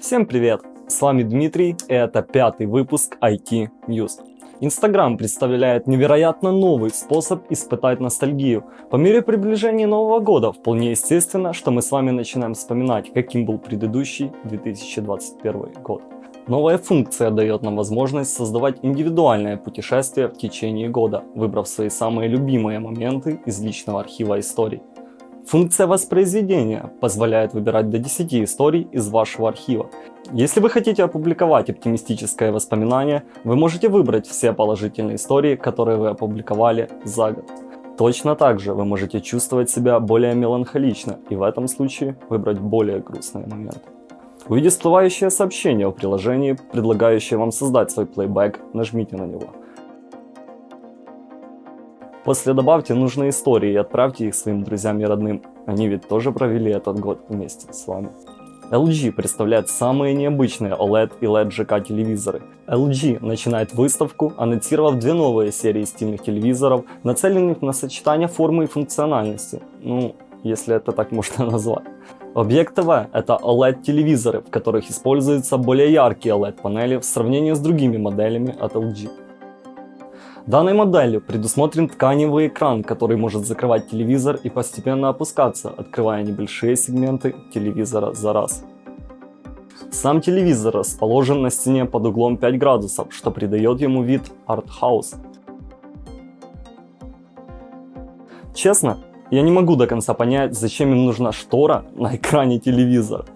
Всем привет! С вами Дмитрий и это пятый выпуск IT News. Инстаграм представляет невероятно новый способ испытать ностальгию. По мере приближения Нового года вполне естественно, что мы с вами начинаем вспоминать, каким был предыдущий 2021 год. Новая функция дает нам возможность создавать индивидуальное путешествие в течение года, выбрав свои самые любимые моменты из личного архива историй. Функция воспроизведения позволяет выбирать до 10 историй из вашего архива. Если вы хотите опубликовать оптимистическое воспоминание, вы можете выбрать все положительные истории, которые вы опубликовали за год. Точно так же вы можете чувствовать себя более меланхолично и в этом случае выбрать более грустные моменты. Увидев всплывающее сообщение о приложении, предлагающее вам создать свой плейбэк, нажмите на него. После добавьте нужные истории и отправьте их своим друзьям и родным. Они ведь тоже провели этот год вместе с вами. LG представляет самые необычные OLED и LED GK телевизоры. LG начинает выставку, анонсировав две новые серии стильных телевизоров, нацеленных на сочетание формы и функциональности. Ну, если это так можно назвать. Объект ТВ – это OLED-телевизоры, в которых используются более яркие OLED-панели в сравнении с другими моделями от LG. Данной моделью предусмотрен тканевый экран, который может закрывать телевизор и постепенно опускаться, открывая небольшие сегменты телевизора за раз. Сам телевизор расположен на стене под углом 5 градусов, что придает ему вид арт-хаус. Честно, я не могу до конца понять, зачем им нужна штора на экране телевизора.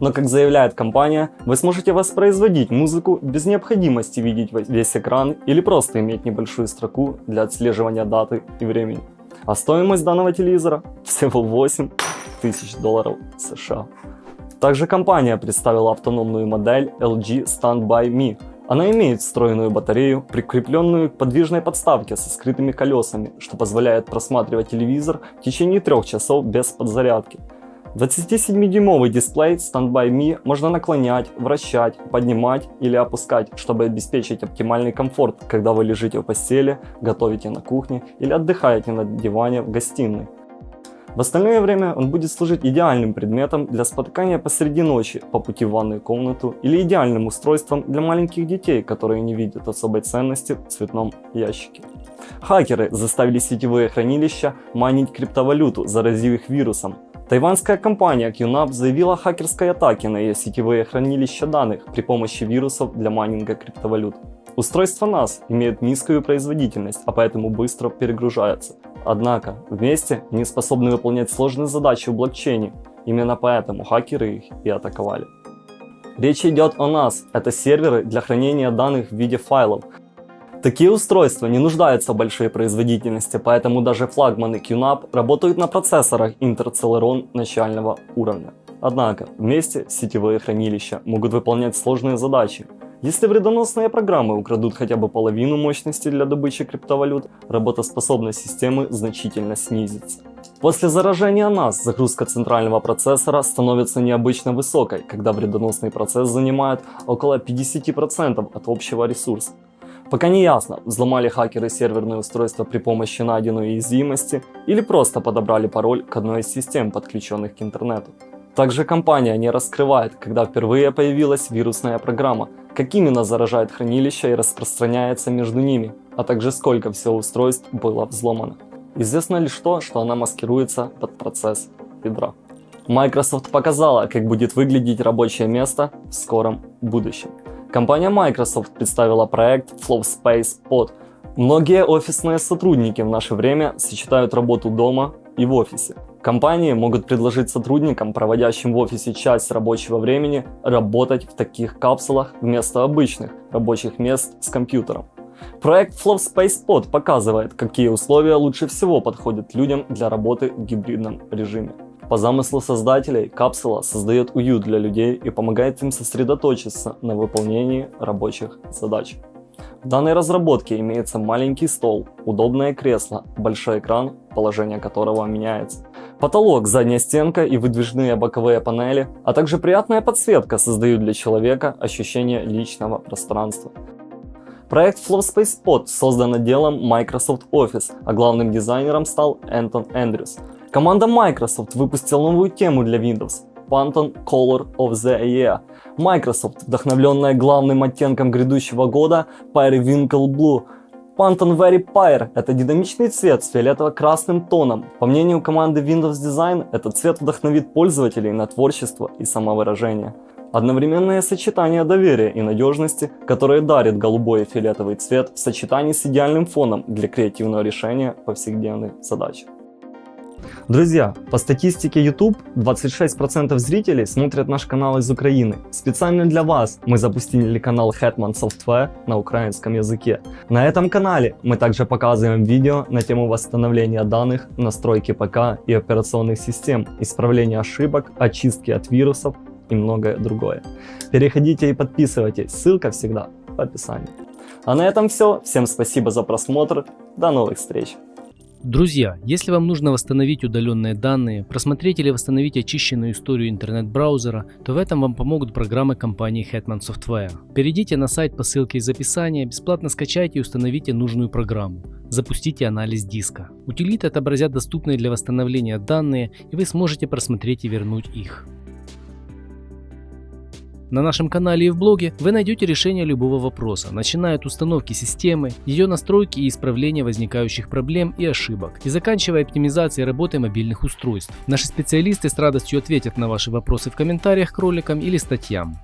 Но, как заявляет компания, вы сможете воспроизводить музыку без необходимости видеть весь экран или просто иметь небольшую строку для отслеживания даты и времени. А стоимость данного телевизора всего 8 тысяч долларов США. Также компания представила автономную модель LG Standby Me, она имеет встроенную батарею, прикрепленную к подвижной подставке со скрытыми колесами, что позволяет просматривать телевизор в течение трех часов без подзарядки. 27-дюймовый дисплей Standby Me можно наклонять, вращать, поднимать или опускать, чтобы обеспечить оптимальный комфорт, когда вы лежите в постели, готовите на кухне или отдыхаете на диване в гостиной. В остальное время он будет служить идеальным предметом для спотыкания посреди ночи по пути в ванную комнату или идеальным устройством для маленьких детей, которые не видят особой ценности в цветном ящике. Хакеры заставили сетевые хранилища майнить криптовалюту, заразив их вирусом. Тайванская компания QNAP заявила о хакерской атаке на ее сетевые хранилища данных при помощи вирусов для майнинга криптовалют. Устройство NAS имеет низкую производительность, а поэтому быстро перегружается. Однако, вместе они способны выполнять сложные задачи в блокчейне. Именно поэтому хакеры их и атаковали. Речь идет о NAS. Это серверы для хранения данных в виде файлов. Такие устройства не нуждаются в большой производительности, поэтому даже флагманы QNAP работают на процессорах Intel Celeron начального уровня. Однако, вместе сетевые хранилища могут выполнять сложные задачи, если вредоносные программы украдут хотя бы половину мощности для добычи криптовалют, работоспособность системы значительно снизится. После заражения NAS загрузка центрального процессора становится необычно высокой, когда вредоносный процесс занимает около 50% от общего ресурса. Пока не ясно, взломали хакеры серверное устройство при помощи найденной уязвимости или просто подобрали пароль к одной из систем, подключенных к интернету. Также компания не раскрывает, когда впервые появилась вирусная программа, как именно заражает хранилище и распространяется между ними, а также сколько всего устройств было взломано. Известно лишь то, что она маскируется под процесс ядра. Microsoft показала, как будет выглядеть рабочее место в скором будущем. Компания Microsoft представила проект Flow Space Pod. Многие офисные сотрудники в наше время сочетают работу дома и в офисе. Компании могут предложить сотрудникам, проводящим в офисе часть рабочего времени, работать в таких капсулах вместо обычных рабочих мест с компьютером. Проект Flow Space Pod показывает, какие условия лучше всего подходят людям для работы в гибридном режиме. По замыслу создателей, капсула создает уют для людей и помогает им сосредоточиться на выполнении рабочих задач. В данной разработке имеется маленький стол, удобное кресло, большой экран, положение которого меняется. Потолок, задняя стенка и выдвижные боковые панели, а также приятная подсветка создают для человека ощущение личного пространства. Проект FlowSpace Pod создан отделом Microsoft Office, а главным дизайнером стал Энтон Эндрюс. Команда Microsoft выпустила новую тему для Windows. Pantone Color of the Year. Microsoft, вдохновленная главным оттенком грядущего года Periwinkle Blue. Pantone Very Pyre – это динамичный цвет с фиолетово-красным тоном. По мнению команды Windows Design, этот цвет вдохновит пользователей на творчество и самовыражение. Одновременное сочетание доверия и надежности, которое дарит голубой и фиолетовый цвет в сочетании с идеальным фоном для креативного решения повседневных задач. Друзья, по статистике YouTube 26% зрителей смотрят наш канал из Украины. Специально для вас мы запустили канал Hetman Software на украинском языке. На этом канале мы также показываем видео на тему восстановления данных, настройки ПК и операционных систем, исправления ошибок, очистки от вирусов и многое другое. Переходите и подписывайтесь, ссылка всегда в описании. А на этом все. Всем спасибо за просмотр. До новых встреч. Друзья, если вам нужно восстановить удаленные данные, просмотреть или восстановить очищенную историю интернет-браузера, то в этом вам помогут программы компании Hetman Software. Перейдите на сайт по ссылке из описания, бесплатно скачайте и установите нужную программу. Запустите анализ диска. Утилиты отобразят доступные для восстановления данные, и вы сможете просмотреть и вернуть их. На нашем канале и в блоге вы найдете решение любого вопроса, начиная от установки системы, ее настройки и исправления возникающих проблем и ошибок, и заканчивая оптимизацией работы мобильных устройств. Наши специалисты с радостью ответят на ваши вопросы в комментариях к роликам или статьям.